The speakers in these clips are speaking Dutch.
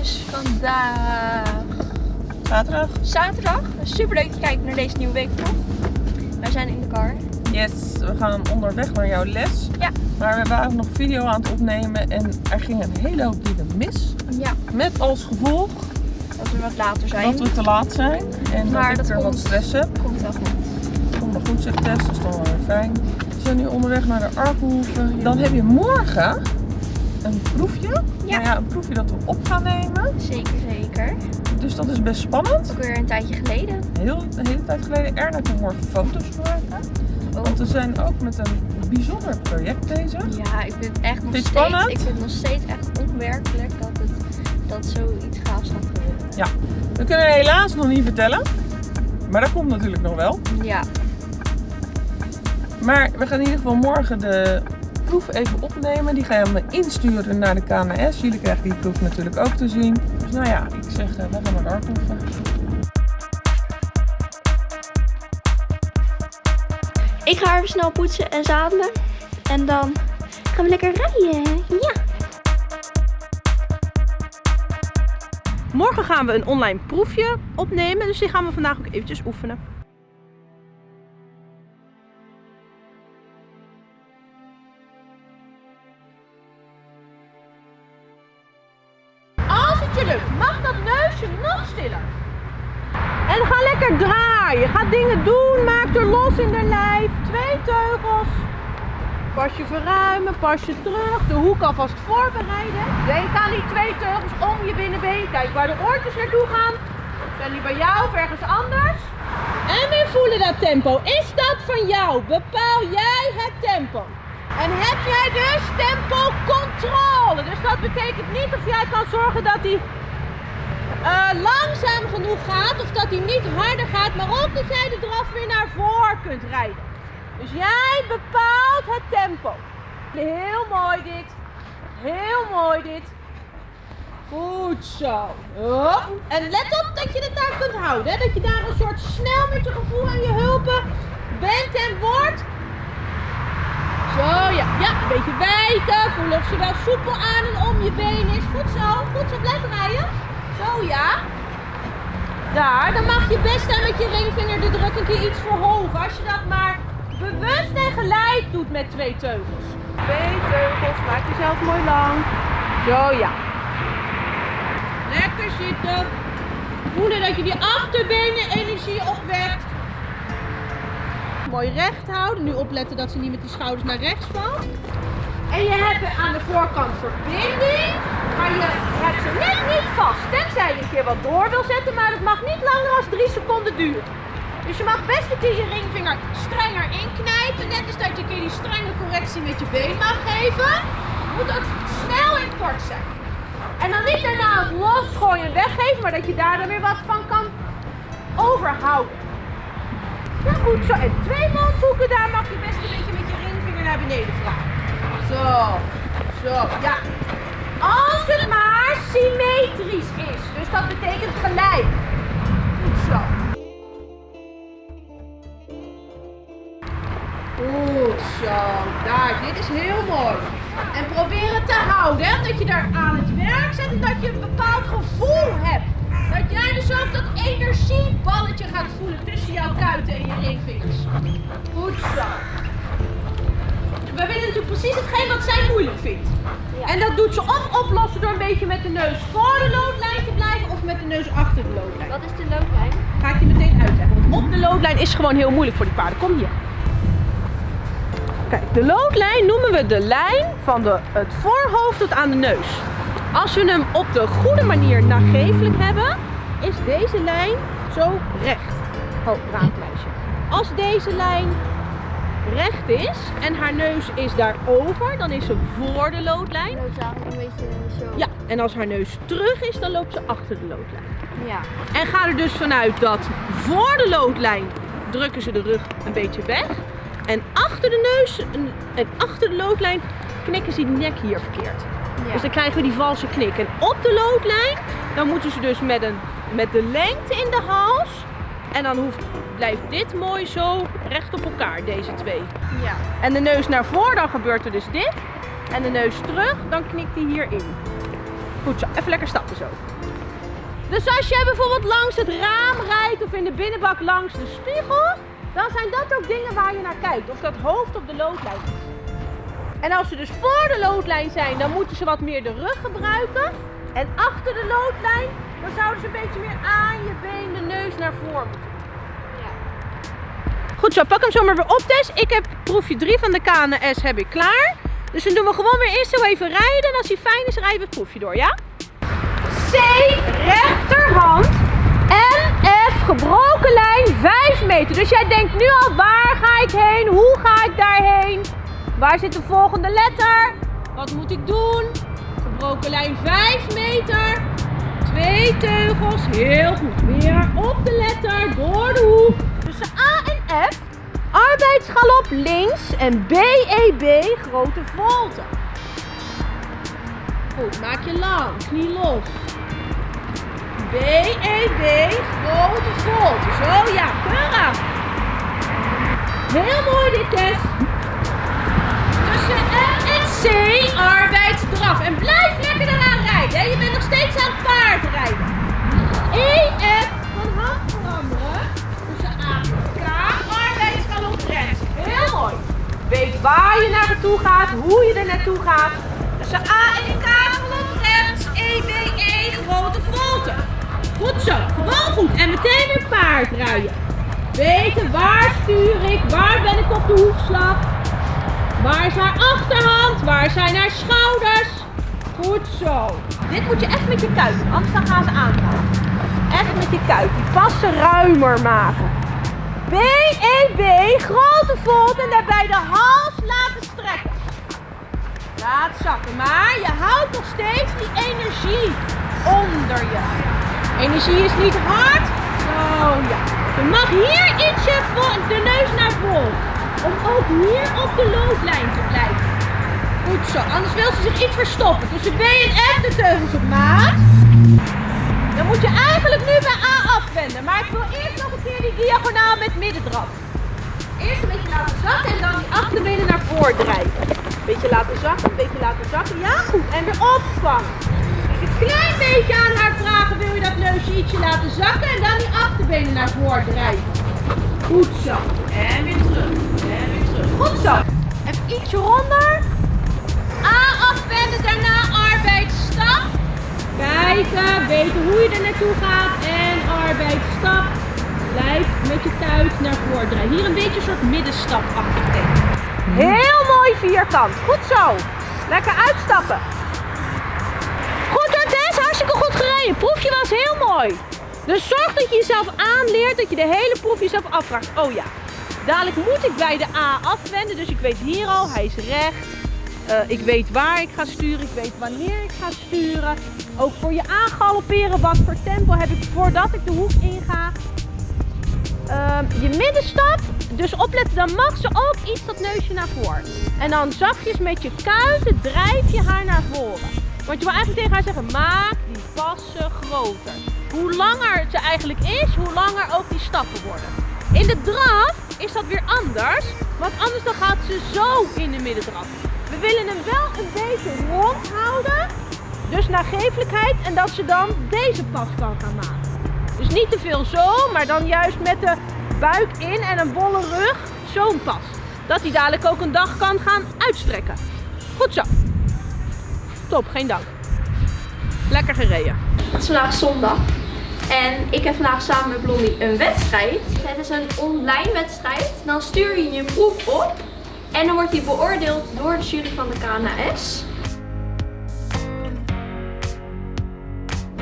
Is vandaag Zaterdag? zaterdag. Super leuk te kijken naar deze nieuwe week toch? Wij zijn in de car. Yes, we gaan onderweg naar jouw les. Ja. Maar we waren nog video aan het opnemen en er ging een hele hoop dingen mis. Ja, Met als gevolg als we wat later zijn. dat we te laat zijn en Maar dat ik dat er wat stress heb. Komt wel goed. Komt nog goed, zegt Tess, dat is dan wel weer fijn. We zijn nu onderweg naar de Arkenhoeve. Dan heb je morgen een proefje. Ja. Nou ja, een proefje dat we op gaan nemen. Zeker, zeker. Dus dat is best spannend. Ook weer een tijdje geleden. Heel, een hele tijd geleden. Erna kan morgen foto's maken. Oh. Want we zijn ook met een bijzonder project bezig. Ja, ik vind het echt nog steeds, spannend? ik vind het nog steeds echt onwerkelijk dat, het, dat zoiets gaafs gaat gebeuren. Ja, we kunnen helaas nog niet vertellen. Maar dat komt natuurlijk nog wel. Ja, Maar we gaan in ieder geval morgen de proef even opnemen. Die gaan we insturen naar de KNS. Jullie krijgen die proef natuurlijk ook te zien. Dus nou ja, ik zeg, eh, we gaan naar de Arkenhoeve. ik ga even snel poetsen en zadelen. En dan gaan we lekker rijden. Ja. Morgen gaan we een online proefje opnemen, dus die gaan we vandaag ook eventjes oefenen. Pas je verruimen, pas je terug. De hoek alvast voorbereiden. Denk aan die twee teugels om je binnenbeen. Kijk waar de oortjes naartoe gaan. Zijn die bij jou of ergens anders? En weer voelen dat tempo. Is dat van jou? Bepaal jij het tempo. En heb jij dus tempo controle. Dus dat betekent niet of jij kan zorgen dat hij eh, langzaam genoeg gaat of dat hij niet harder gaat, maar ook dat jij de draf weer naar voren kunt rijden. Dus jij bepaalt het tempo. Heel mooi dit. Heel mooi dit. Goed zo. Hop. En let op dat je het daar kunt houden. Hè? Dat je daar een soort snel met je gevoel en je hulpen bent en wordt. Zo ja, ja, een beetje wijken. Voel of ze wel soepel aan en om je been is. Goed zo, goed zo. Blijven rijden. Zo ja. Daar, dan mag je best aan met je ringvinger de druk een keer iets verhogen. Als je dat maar bewust en gelijk doet met twee teugels. Twee teugels, maak jezelf mooi lang. Zo ja. Lekker zitten. Voelen dat je die achterbenen energie opwekt. Mooi recht houden. Nu opletten dat ze niet met die schouders naar rechts valt. En je hebt aan de voorkant verbinding. Maar je hebt ze net niet vast. Tenzij je een keer wat door wil zetten. Maar dat mag niet langer dan 3 seconden duren. Dus je mag best een keer je ringvinger strenger inknijpen. Net als dat je een keer die strenge correctie met je been mag geven. Moet ook snel en kort zijn. En dan niet daarna het losgooien en weggeven. Maar dat je daar dan weer wat van kan overhouden. Ja, goed zo. En twee mondhoeken, daar mag je best een beetje met je ringvinger naar beneden vragen. Zo, zo, ja. Als het maar symmetrisch is. Dus dat betekent gelijk. Goed zo. Daar, dit is heel mooi. En probeer het te houden, hè, dat je daar aan het werk zet en dat je een bepaald gevoel hebt. Dat jij dus ook dat energieballetje gaat voelen tussen jouw kuiten en je ringvingers. Goed zo. We willen natuurlijk precies hetgeen wat zij moeilijk vindt. En dat doet ze of oplossen door een beetje met de neus voor de loodlijn te blijven of met de neus achter de loodlijn. Wat is de loodlijn? Ga ik je meteen uitleggen. Want op de loodlijn is gewoon heel moeilijk voor die paarden. Kom hier. Kijk, de loodlijn noemen we de lijn van de, het voorhoofd tot aan de neus. Als we hem op de goede manier nagevelijk hebben, is deze lijn zo recht. Oh, braaf meisje. Als deze lijn recht is en haar neus is daarover, dan is ze voor de loodlijn. Loodlijn, een beetje zo. Ja, en als haar neus terug is, dan loopt ze achter de loodlijn. Ja. En ga er dus vanuit dat voor de loodlijn drukken ze de rug een beetje weg. En achter de neus en achter de loodlijn knikken ze die nek hier verkeerd. ja. Dus dan krijgen we die valse knik. En op de loodlijn, dan moeten ze dus met, een, met de lengte in de hals. En dan hoeft, blijft dit mooi zo recht op elkaar, deze twee. ja. En de neus naar voren, dan gebeurt er dus dit. En de neus terug, dan knikt hij hierin. Goed zo, even lekker stappen zo. Dus als jij bijvoorbeeld langs het raam rijdt of in de binnenbak langs de spiegel, dan zijn dat ook dingen waar je naar kijkt. Of dat hoofd op de loodlijn is. En als ze dus voor de loodlijn zijn, dan moeten ze wat meer de rug gebruiken. En achter de loodlijn, dan zouden ze een beetje meer aan je been, de neus naar voren moeten. Goed zo, pak hem zo maar weer op Tess. Ik heb proefje 3 van de KNS heb ik klaar. Dus dan doen we gewoon weer eerst zo even rijden. En als hij fijn is, rijden we het proefje door, ja? C, rechterhand. En F, gebroken lijn, 5 meter. Dus jij denkt nu al, waar ga ik heen? Hoe ga ik daarheen? Waar zit de volgende letter? Wat moet ik doen? Gebroken lijn 5 meter. Twee teugels, heel goed. Weer op de letter, door de hoek. Tussen A en F, arbeidsgalop links en BEB, grote volte. Goed, maak je lang, knie los. BEB, grote volte. Zo ja, keurig. Heel mooi dit test. Tussen F en C, arbeidsdraf. En blijf lekker eraan rijden. Je bent nog steeds aan het paardrijden. EF van hand veranderen. Tussen A en K. Heel mooi. Weet waar je naartoe gaat, hoe je er naartoe gaat. Tussen A en K, galop rechts. EBE, grote volte. Goed zo, gewoon goed. En meteen weer paardrijden. Weten waar stuur ik, waar ben ik op de hoefslag. Waar is haar achterhand? Waar zijn haar schouders? Goed zo. Dit moet je echt met je kuit anders gaan ze aanvallen. Echt met je kuit. Die ruimer maken. B-E-B, grote volt en daarbij de hals laten strekken. Laat zakken, maar je houdt nog steeds die energie onder je. Energie is niet hard. Zo ja. Je mag hier ietsje de neus naar voren. Om ook hier op de loodlijn te blijven. Goed zo, anders wil ze zich iets verstoppen. Tussen B en F de teugels op maat. Dan moet je eigenlijk nu bij A afwenden. Maar ik wil eerst nog een keer die diagonaal met middendraf. Eerst een beetje laten zakken en dan die achterbenen naar voren drijven. Beetje laten zakken, beetje laten zakken. Ja, goed. En weer opvangen. Een klein beetje aan haar vragen, wil je dat neusje ietsje laten zakken en dan die achterbenen naar voren drijven. Goed zo. En weer terug. En weer terug. Goed zo. Even ietsje ronder. A afwenden, daarna arbeidsstap. Kijken, weten hoe je er naartoe gaat. En arbeidsstap. Blijf met je kuit naar voren draaien. Hier een beetje een soort middenstap achter Heel mooi vierkant. Goed zo. Lekker uitstappen. Gereden. Proefje was heel mooi. Dus zorg dat je jezelf aanleert, dat je de hele proef jezelf afvraagt. Oh ja, dadelijk moet ik bij de A afwenden, dus ik weet hier al, hij is recht. Eh, ik weet waar ik ga sturen, ik weet wanneer ik ga sturen. Ook voor je aangalopperen, wat voor tempo heb ik voordat ik de hoek inga. Ehm, je middenstap, dus opletten, dan mag ze ook iets dat neusje naar voren. En dan zachtjes met je kuiten drijf je haar naar voren. Want je wil eigenlijk tegen haar zeggen, maak passen groter. Hoe langer ze eigenlijk is, hoe langer ook die stappen worden. In de draf is dat weer anders, want anders dan gaat ze zo in de middendraf. We willen hem wel een beetje rond houden, dus nagevelijkheid en dat ze dan deze pas kan gaan maken. Dus niet te veel zo, maar dan juist met de buik in en een bolle rug zo'n pas. Dat hij dadelijk ook een dag kan gaan uitstrekken. Goed zo. Top, geen dank. Lekker gereden. Het is vandaag zondag. En ik heb vandaag samen met Blondie een wedstrijd. Het is een online wedstrijd. Dan stuur je je proef op. En dan wordt die beoordeeld door de jury van de KNS.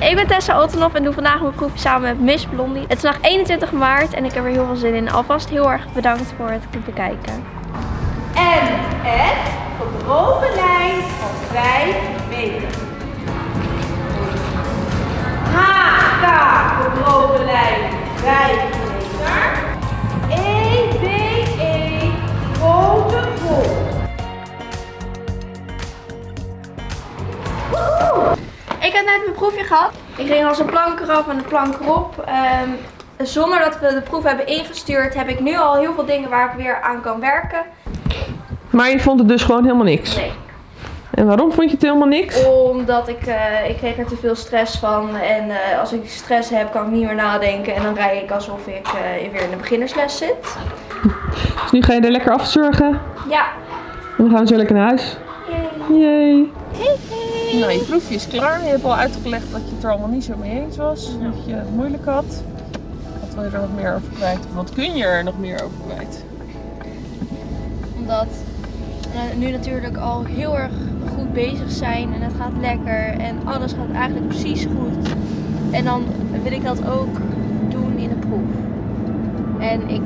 Ik ben Tessa Ottenhoff en doe vandaag mijn proefje samen met Miss Blondie. Het is vandaag 21 maart en ik heb er heel veel zin in. Alvast heel erg bedankt voor het bekijken. En F, gebroken lijn van 5 meter. K, gebroken lijn 5 meter. E, B, E, grote vol. Ik heb net mijn proefje gehad. Ik ging als een plank eraf en een plank erop. Ehm, zonder dat we de proef hebben ingestuurd, heb ik nu al heel veel dingen waar ik weer aan kan werken. Maar je vond het dus gewoon helemaal niks. Nee. En waarom vond je het helemaal niks? Omdat ik, eh, ik kreeg er te veel stress van. En eh, als ik stress heb, kan ik niet meer nadenken. En dan rij ik alsof ik eh, weer in de beginnersles zit. Dus nu ga je er lekker afzorgen. Ja. En dan gaan we zo lekker naar huis. Yay. Hey, hey. Nou, je proefje is klaar. Je hebt al uitgelegd dat je het er allemaal niet zo mee eens was. Dat je het moeilijk had. Wat wil je er nog meer over kwijt? Wat kun je er nog meer over kwijt? Omdat nu natuurlijk al heel erg goed bezig zijn. En het gaat lekker. En alles gaat eigenlijk precies goed. En dan wil ik dat ook doen in de proef. En ik,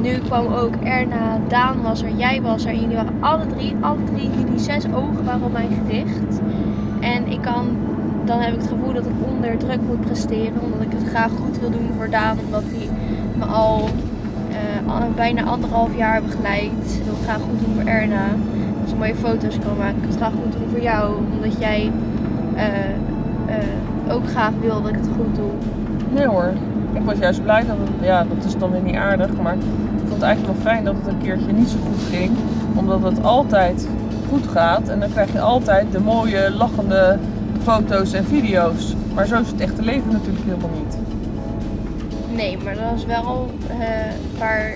nu kwam ook Erna, Daan was er, jij was er. En jullie waren alle drie, alle drie, jullie zes ogen waren op mij gericht. En ik kan, dan heb ik het gevoel dat ik onder druk moet presteren. Omdat ik het graag goed wil doen voor Daan. Omdat hij me al, eh, al bijna anderhalf jaar begeleidt. Het graag goed doen voor Erna. Dat ze mooie foto's kan maken. Ik wil het graag goed doen voor jou. Omdat jij eh, eh, ook graag wil dat ik het goed doe. Nee hoor. Ik was juist blij dat het, ja, dat is dan weer niet aardig, maar ik vond het eigenlijk wel fijn dat het een keertje niet zo goed ging. Omdat het altijd goed gaat en dan krijg je altijd de mooie lachende foto's en video's. Maar zo is het echte leven natuurlijk helemaal niet. Nee, maar dat is wel eh, waar,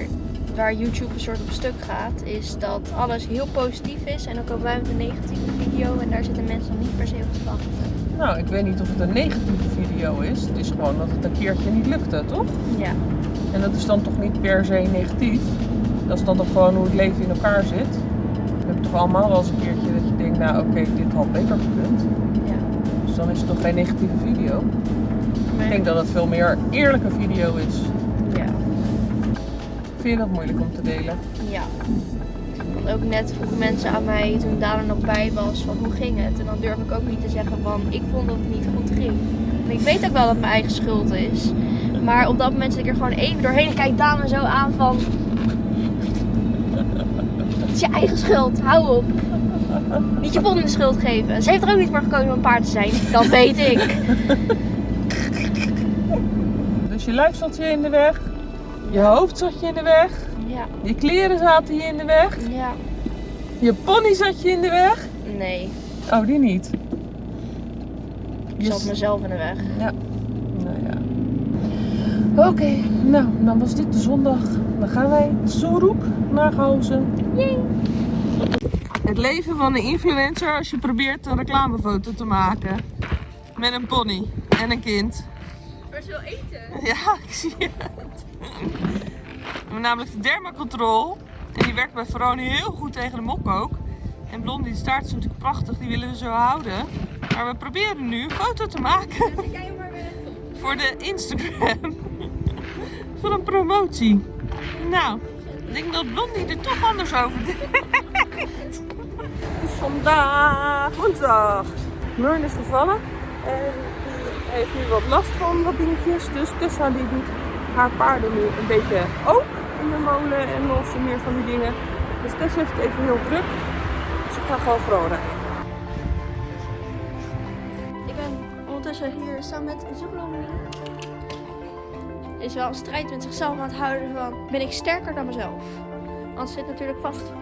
waar YouTube een soort op stuk gaat. Is dat alles heel positief is. En dan komen wij met een negatieve video. En daar zitten mensen dan niet per se op te wachten. Nou, ik weet niet of het een negatieve video is. Het is gewoon dat het een keertje niet lukte, toch? Ja. En dat is dan toch niet per se negatief. Dat is dan toch gewoon hoe het leven in elkaar zit. We hebben toch allemaal wel eens een keertje dat je denkt, nou oké, dit had beter gekund. ja. Dus dan is het toch geen negatieve video. Maar, Ik denk dat het veel meer eerlijke video is. Vind je dat moeilijk om te delen? Ja. Want ook net vroegen mensen aan mij toen Daan er nog bij was van hoe ging het? En dan durf ik ook niet te zeggen van ik vond dat het niet goed ging. En ik weet ook wel dat het mijn eigen schuld is. Maar op dat moment zit ik er gewoon even doorheen en kijk Daan me zo aan van... Het is je eigen schuld, hou op. Niet je pony de schuld geven. Ze heeft er ook niet voor gekozen om een paard te zijn. Dat weet ik. Dus je zat je in de weg. Je hoofd zat je in de weg. Ja, Je kleren zaten je in de weg. ja. Je pony zat je in de weg. Nee, Oh, die niet. ik zat mezelf in de weg. Ja. Nou ja. Oké, nou, dan was dit de zondag. Dan gaan wij Zoeroek naar Gouzen. Het leven van een influencer als je probeert een reclamefoto te maken. Met een pony en een kind. Maar ze wil eten. Ja, ik zie het. We hebben namelijk de dermacontrol. En die werkt bij Verone heel goed tegen de mok ook. En Blondie, de staart is natuurlijk prachtig, die willen we zo houden. Maar we proberen nu een foto te maken jij maar voor de Instagram. voor een promotie. Nou, ik denk dat Blondie er toch anders over denkt. Het is vandaag woensdag. Murn is gevallen en heeft nu wat last van wat dingetjes. Dus Tessa die doet haar paarden nu een beetje ook in de molen en los en meer van die dingen. Dus Tessa heeft het even heel druk. Dus ik ga gewoon rijden. Ik ben ondertussen hier samen met Zoeblomie. Is wel een strijd met zichzelf aan het houden van ben ik sterker dan mezelf. Want ze zit natuurlijk vast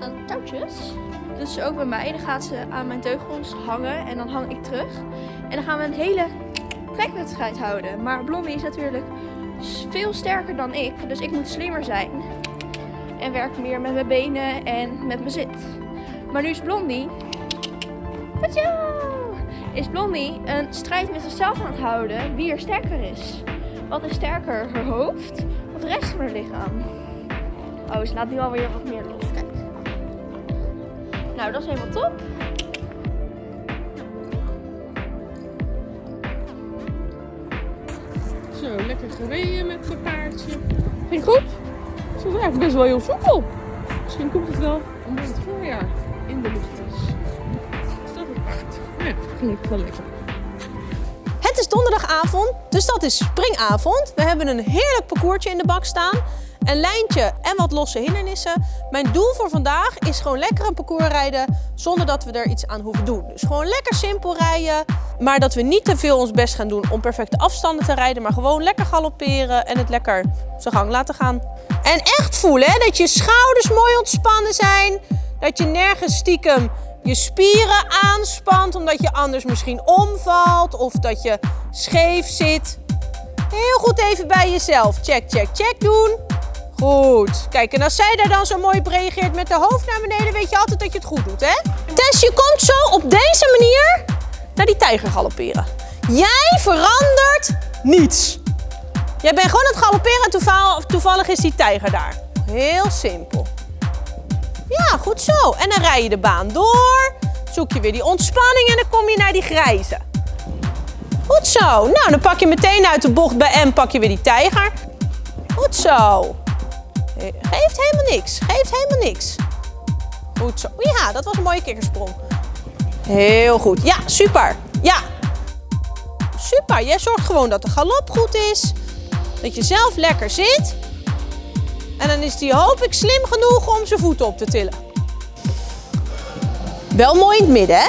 aan de touwtjes. Dus ook bij mij. Dan gaat ze aan mijn teugels hangen en dan hang ik terug. En dan gaan we een hele trekwedstrijd houden. Maar Blondie is natuurlijk veel sterker dan ik. Dus ik moet slimmer zijn. En werk meer met mijn benen en met mijn zit. Maar nu is Blondie! Is Blondie een strijd met zichzelf aan het houden wie er sterker is. Wat is sterker, haar hoofd of de rest van haar lichaam? Oh, ze laat nu alweer wat meer los. Nou, dat is helemaal top. Zo, lekker gereden met mijn paardje. Ging goed? Ze is eigenlijk best wel heel soepel. Misschien komt het wel omdat het voorjaar in de lucht is. Is dat het paard? Ja, ging wel lekker. Het is donderdagavond, dus dat is springavond. We hebben een heerlijk parcoursje in de bak staan. Een lijntje en wat losse hindernissen. Mijn doel voor vandaag is gewoon lekker een parcours rijden zonder dat we er iets aan hoeven doen. Dus gewoon lekker simpel rijden, maar dat we niet te veel ons best gaan doen om perfecte afstanden te rijden, maar gewoon lekker galopperen en het lekker zijn gang laten gaan. En echt voelen hè, dat je schouders mooi ontspannen zijn, dat je nergens stiekem je spieren aanspant omdat je anders misschien omvalt of dat je scheef zit. Heel goed even bij jezelf. Check, check, check doen. Goed. Kijk, en als zij daar dan zo mooi op reageert met de hoofd naar beneden, weet je altijd dat je het goed doet, hè? Tess, je komt zo op deze manier naar die tijger galopperen. Jij verandert niets. Jij bent gewoon aan het galopperen en toeval- toevallig is die tijger daar. Heel simpel. Ja, goed zo. En dan rij je de baan door. Zoek je weer die ontspanning en dan kom je naar die grijze. Goed zo. Nou, dan pak je meteen uit de bocht bij M pak je weer die tijger. Goed zo. Geeft helemaal niks. Geeft helemaal niks. Goed zo. Ja, dat was een mooie kikkersprong. Heel goed. Ja, super. Ja. Super. Jij zorgt gewoon dat de galop goed is. Dat je zelf lekker zit. En dan is die hoop ik slim genoeg om zijn voeten op te tillen. Wel mooi in het midden, hè?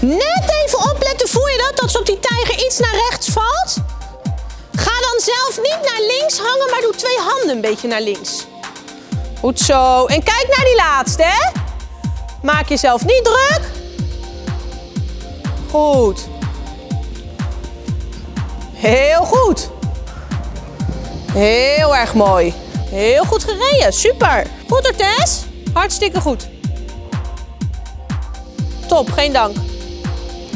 Net even opletten, voel je dat? Dat ze op die tijger iets naar rechts valt? Zelf niet naar links hangen, maar doe twee handen een beetje naar links. Goed zo. En kijk naar die laatste, hè? Maak jezelf niet druk. Goed. Heel goed. Heel erg mooi. Heel goed gereden. Super. Goed hoor, Tess. Hartstikke goed. Top, geen dank.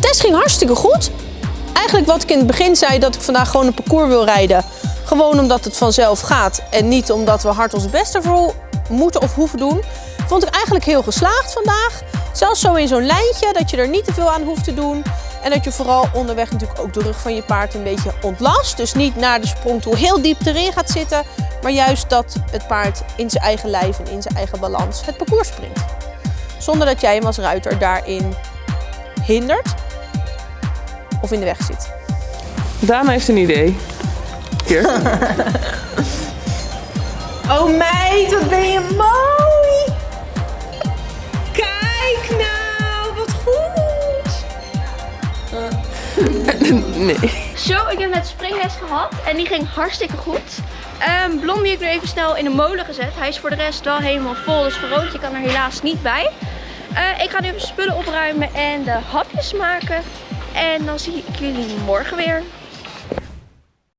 Tess ging hartstikke goed. Eigenlijk wat ik in het begin zei, dat ik vandaag gewoon een parcours wil rijden. Gewoon omdat het vanzelf gaat en niet omdat we hard ons best ervoor moeten of hoeven doen. Vond ik eigenlijk heel geslaagd vandaag. Zelfs zo in zo'n lijntje, dat je er niet te veel aan hoeft te doen. En dat je vooral onderweg natuurlijk ook de rug van je paard een beetje ontlast. Dus niet naar de sprong toe heel diep erin gaat zitten. Maar juist dat het paard in zijn eigen lijf en in zijn eigen balans het parcours springt. Zonder dat jij hem als ruiter daarin hindert of in de weg zit. Daan heeft een idee. Hier. Oh meid, wat ben je mooi! Kijk nou, wat goed! Nee. Zo, ik heb net springles gehad en die ging hartstikke goed. Ehm Blondie heb ik nu even snel in de molen gezet. Hij is voor de rest wel helemaal vol, dus Verootje kan er helaas niet bij. Eh, ik ga nu even spullen opruimen en de hapjes maken. En dan zie ik jullie morgen weer.